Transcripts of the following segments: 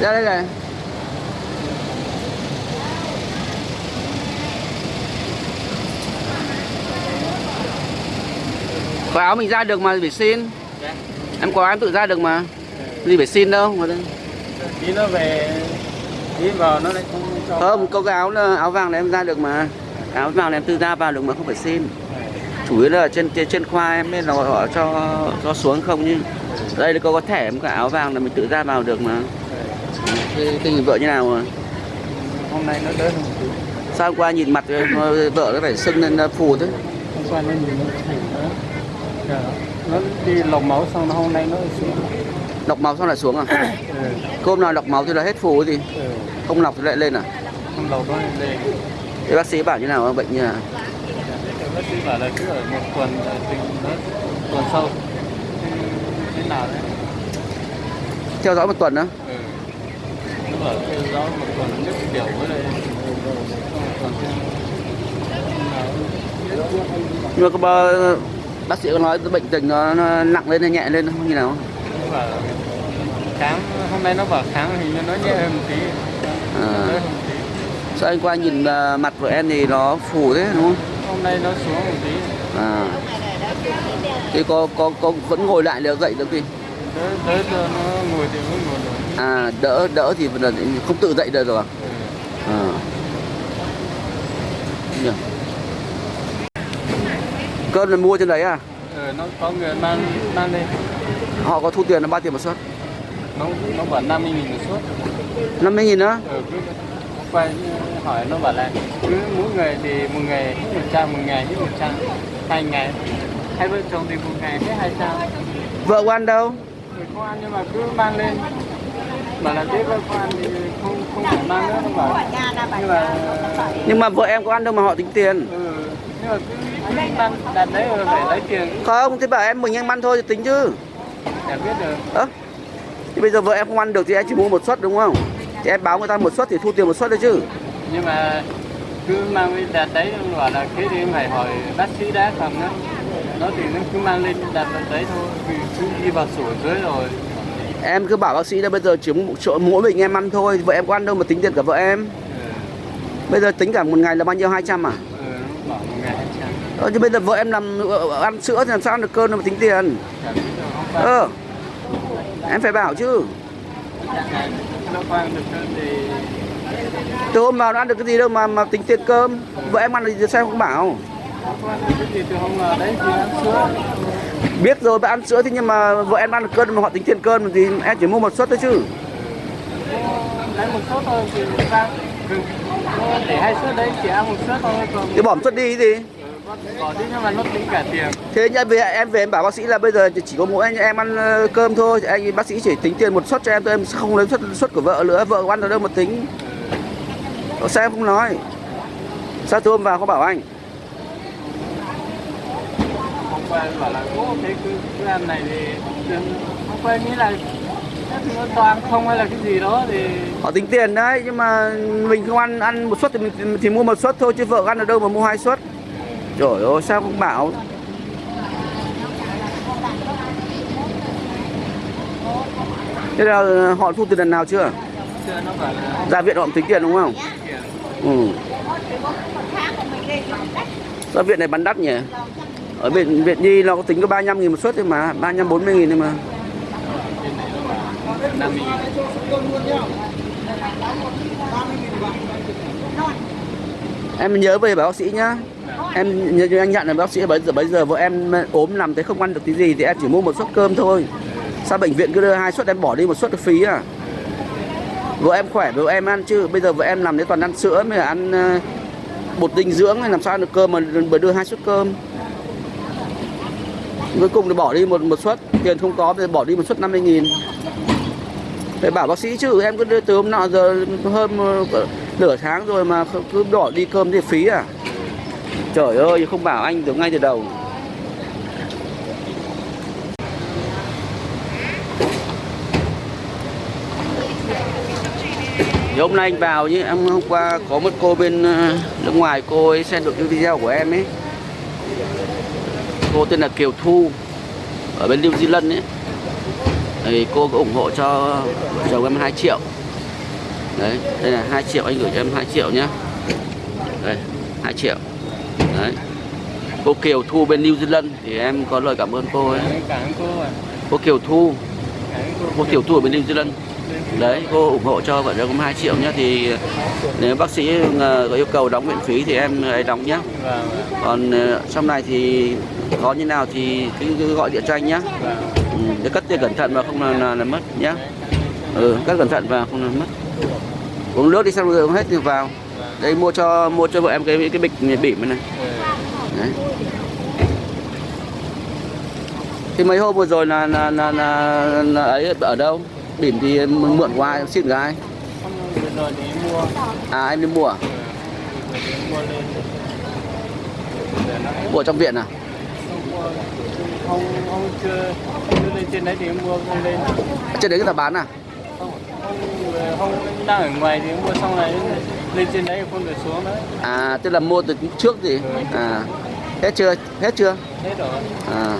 ra đây này. Có áo mình ra được mà phải xin. Dạ em có em tự ra được mà? Gì phải xin đâu mà tí nó về tí vào nó lại không cho. Không có cái áo là áo vàng này em ra được mà. Áo vàng này em tự ra vào được mà không phải xin. Chủ yếu là trên trên, khoa em nên là họ cho cho xuống không như đây là có có thẻ em có áo vàng là mình tự ra vào được mà. Tình vợ như nào mà? Hôm nay nó đỡ hơn sao hôm qua nhìn mặt vợ nó phải sưng lên phù thế? Hôm qua nó nhìn nó thành Dạ. Nó đi lọc máu xong nó hôm nay nó xuống. Lọc máu xong lại xuống à? Ừ. hôm nào lọc máu thì là hết phù gì? Ừ. không lọc thì lại lên à? Không lọc nó lên. Thế bác sĩ bảo như nào bệnh như nào? Bác sĩ bảo là cứ ở một tuần tình nó tuần sau. Thế nào đấy? Theo dõi một tuần đó ừ. nó bảo theo dõi một tuần nhất kiểu với lại còn thêm nhưng mà có bao, bác sĩ có nói bệnh tình nó, nó nặng lên hay nhẹ lên không? Như nào? Kháng hôm nay nó bảo kháng như nó nhẹ hơn một tí. À. sao anh qua nhìn à, mặt của em thì nó phù thế đúng không? Hôm nay nó xuống một tí. À. Thì có có có vẫn ngồi lại được dậy được thì đỡ đỡ cho nó ngồi thì vẫn ngồi được. À đỡ đỡ thì không tự dậy được rồi à? ừ. à. Cơm là mua trên đấy à? Ừ, nó có người mang mang lên họ có thu tiền là bao tiền một suất? Nó nó bảo 50 nghìn một suất. 50 nghìn nữa ừ, cứ quay hỏi nó bảo là cứ mỗi người thì một ngày hết một trăm một ngày hết một trăm hai ngày. Hai vợ chồng thì một ngày hết hai trăm vợ của anh đâu? Rồi không ăn nhưng mà cứ mang lên. Bảo là thế vợ con ăn thì không không phải mang nữa nó bảo. Nhưng mà nhưng mà vợ em có ăn đâu mà họ tính tiền? Ừ, nhưng mà cứ đấy phải lấy tiền không thế bảo em mình em ăn thôi thì tính chứ. Để biết được thì bây giờ vợ em không ăn được thì em chỉ mua một suất đúng không? Thì em báo người ta một suất thì thu tiền một suất đấy chứ. Nhưng mà cứ mang lên đặt đấy bảo là thế thì em phải hỏi bác sĩ đã không đó. Nó thì nó cứ mang lên đặt đấy thôi vì cứ đi vào sổ dưới rồi. Em cứ bảo bác sĩ là bây giờ chỉ một chỗ mỗi mình em ăn thôi vợ em có ăn đâu mà tính tiền cả vợ em. Ừ, bây giờ tính cả một ngày là bao nhiêu? 200 à ừ, nó bảo một ngày hai trăm ờ, chứ bây giờ vợ em làm ờ, ờ, ăn sữa thì làm sao ăn được cơm mà tính tiền. Ờ em phải bảo chứ. Từ hôm vào nó ăn được cái gì đâu mà mà tính tiền cơm. Vợ em ăn được gì sao không bảo. Biết rồi bà ăn sữa thì nhưng mà vợ em ăn được cơm mà họ tính tiền cơm thì em chỉ mua một suất thôi chứ. Lấy một suất thôi thì sao để hai suất đấy chỉ ăn một suất thôi còn thì bỏ một suất đi cái gì? Bỏ đi nhưng mà nó tính cả tiền. Thế nhân về em về em bảo bác sĩ là bây giờ chỉ có mỗi anh em ăn ờ, cơm thôi. Anh bác sĩ chỉ tính tiền một suất cho em thôi. Em không lấy suất suất của vợ nữa. Vợ ăn ở đâu mà tính. Sao em không nói. Sao tôi hôm vào có bảo anh? Hôm qua bảo là ô thế cứ, cứ ăn này thì hôm qua nghĩ là toàn không hay là cái gì đó thì họ tính tiền đấy nhưng mà mình không ăn ăn một suất thì mình thì mua một suất thôi chứ vợ ăn ở đâu mà mua hai suất trời ơi sao không bảo? Thế là họ thu tiền lần nào chưa? Ra viện họ tính tiền đúng không? Ừ. Ra viện này bán đắt nhỉ? Ở viện viện nhi nó có tính có 35 nghìn một suất thôi mà 35 40 nghìn thôi mà. Em nhớ về bảo bác sĩ nhá em như anh nhận là bác sĩ, bây giờ bây giờ vợ em ờ, ốm nằm thế không ăn được tí gì thì em chỉ mua một suất cơm thôi. Sao bệnh viện cứ đưa hai suất, em bỏ đi một suất phí à? Vợ em khỏe, vợ em ăn chứ, bây giờ vợ em làm thế toàn ăn sữa mới là ăn ờ, bột dinh dưỡng hay làm sao ăn được cơm mà bởi đưa hai suất cơm. Cuối cùng thì bỏ đi một một suất, tiền không có thì bỏ đi một suất 50 nghìn. Phải bảo bác sĩ chứ, em cứ đưa từ hôm nọ giờ hơn ờ, nửa tháng rồi mà cứ bỏ đi cơm thì phí à? Trời ơi, không bảo anh từ ngay từ đầu. Thì hôm nay anh vào nhé, em hôm qua có một cô bên ờ, nước ngoài cô ấy xem được cái video của em ấy. Cô tên là Kiều Thu, ở bên New Zealand ấy. Thì cô có ủng hộ cho chồng em 2 triệu. Đấy, đây là 2 triệu, anh gửi cho em 2 triệu nhá. Đây 2 triệu đấy. Cô Kiều Thu bên New Zealand thì em có lời cảm ơn cô ấy. Cảm ơn cô ạ. Cô Kiều Thu. Cô. Kiều Thu ở bên New Zealand. Đấy cô ủng hộ cho vợ chồng em 2 triệu nhá thì nếu bác sĩ ờ, có yêu cầu đóng miễn phí thì em ấy đóng nhá vâng còn ờ, sau này thì có như nào thì cứ, gọi điện cho anh nhá vâng. Ừ, để cất tiền cẩn thận và không là, là, là mất nhá ừ cất cẩn thận và không là mất. Uống nước đi xong rồi uống hết thì vào. Đây mua cho mua cho vợ em cái cái bịch bỉm này đấy. Thì mấy hôm vừa rồi là là là, là, là ấy ở đâu? Bỉm thì mượn qua em xin gái à em đi mua. À? mua trong viện à? Không không chưa chưa lên trên đấy thì em mua không lên trên đấy người ta bán à? Không không đang ở ngoài thì mua xong này lên trên đấy không được xuống đấy à tức là mua từ trước gì à hết chưa? Hết chưa? Hết rồi. À.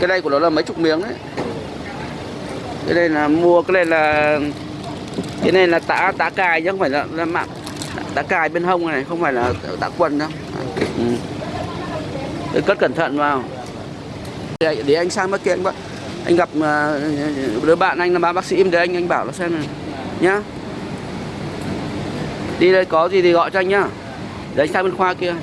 Cái đây của nó là mấy chục miếng đấy cái đây là mua cái này là cái này là tã tã cài chứ không phải là, là mạng tã cài bên hông này không phải là tã quần đâu. Ừ. Để cất cẩn thận vào. Để, để anh sang kia anh bạn anh gặp à, đứa bạn anh là bác bác sĩ để anh anh bảo nó xem này nhá. Đi đây có gì thì gọi cho anh nhá. Để anh sang bên khoa kia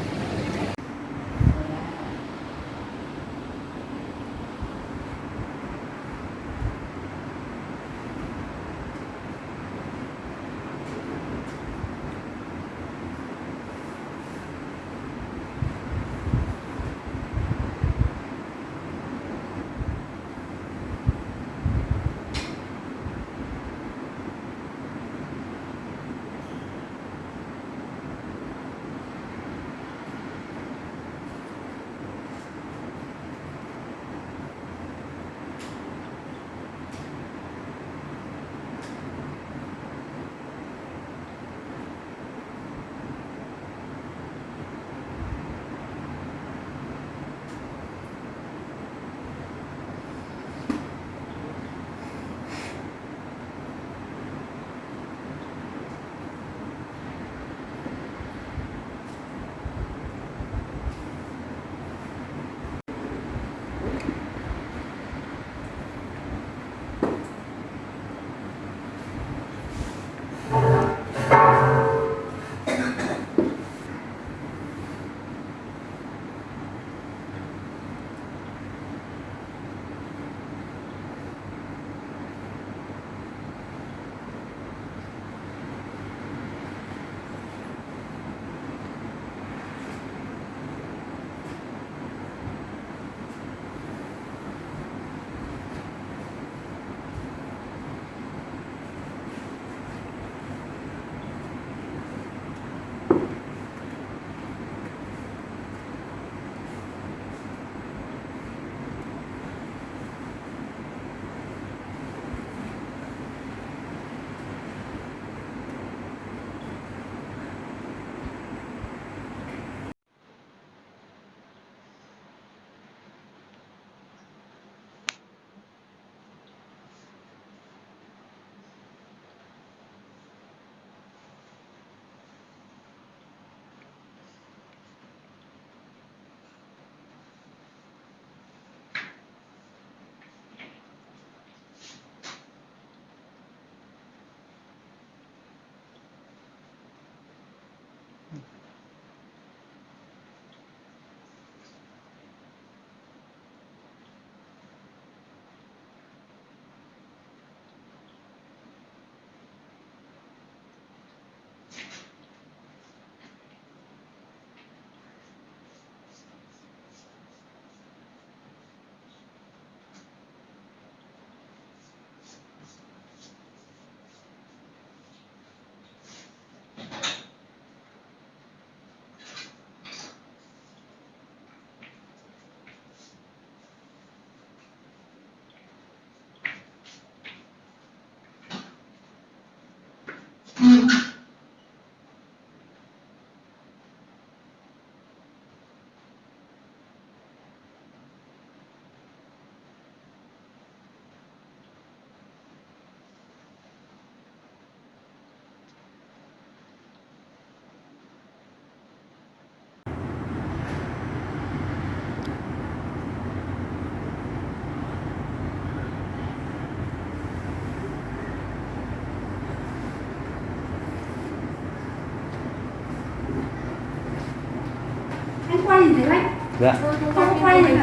Dạ. không quay thế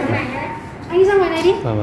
anh đi ra ngoài này đi. Vâng